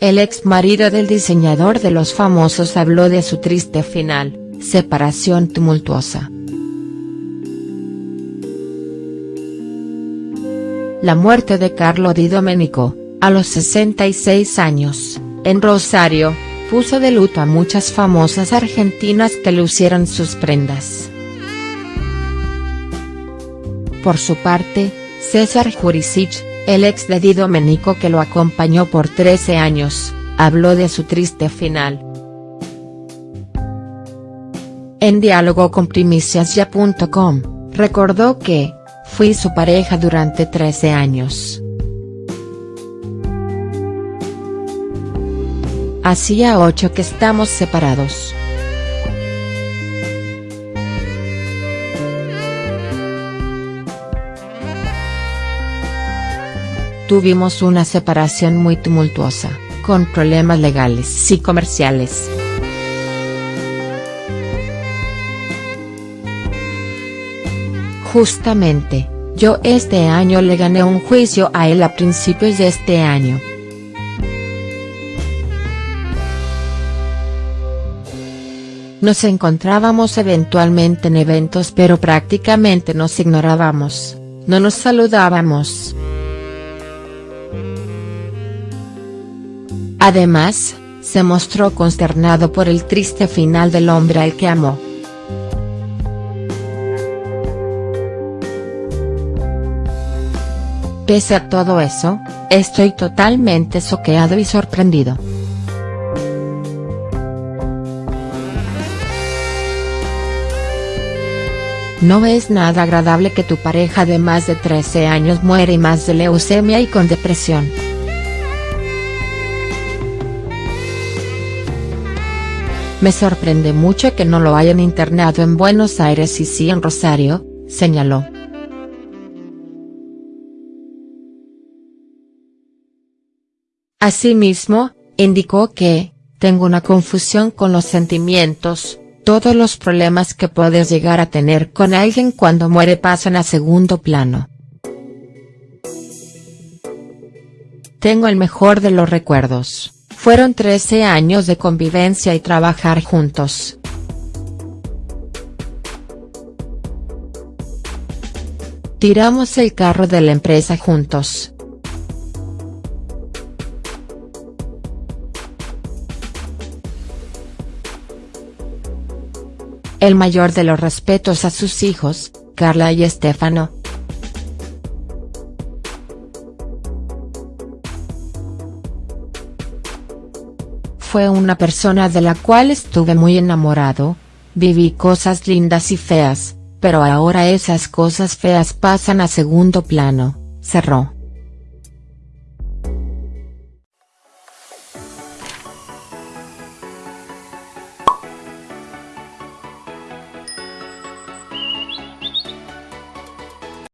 El ex marido del diseñador de los famosos habló de su triste final, separación tumultuosa. La muerte de Carlo Di Domenico, a los 66 años, en Rosario, puso de luto a muchas famosas argentinas que lucieron sus prendas. Por su parte, César Jurisic, el ex de Di que lo acompañó por 13 años, habló de su triste final. En diálogo con primiciasya.com, recordó que, fui su pareja durante 13 años. Hacía ocho que estamos separados. Tuvimos una separación muy tumultuosa, con problemas legales y comerciales. Justamente, yo este año le gané un juicio a él a principios de este año. Nos encontrábamos eventualmente en eventos pero prácticamente nos ignorábamos, no nos saludábamos. Además, se mostró consternado por el triste final del hombre al que amó. Pese a todo eso, estoy totalmente soqueado y sorprendido. No es nada agradable que tu pareja de más de 13 años muere más de leucemia y con depresión. Me sorprende mucho que no lo hayan internado en Buenos Aires y sí en Rosario, señaló. Asimismo, indicó que, tengo una confusión con los sentimientos, todos los problemas que puedes llegar a tener con alguien cuando muere pasan a segundo plano. Tengo el mejor de los recuerdos, fueron 13 años de convivencia y trabajar juntos. Tiramos el carro de la empresa juntos. El mayor de los respetos a sus hijos, Carla y Estefano. Fue una persona de la cual estuve muy enamorado, viví cosas lindas y feas, pero ahora esas cosas feas pasan a segundo plano, cerró.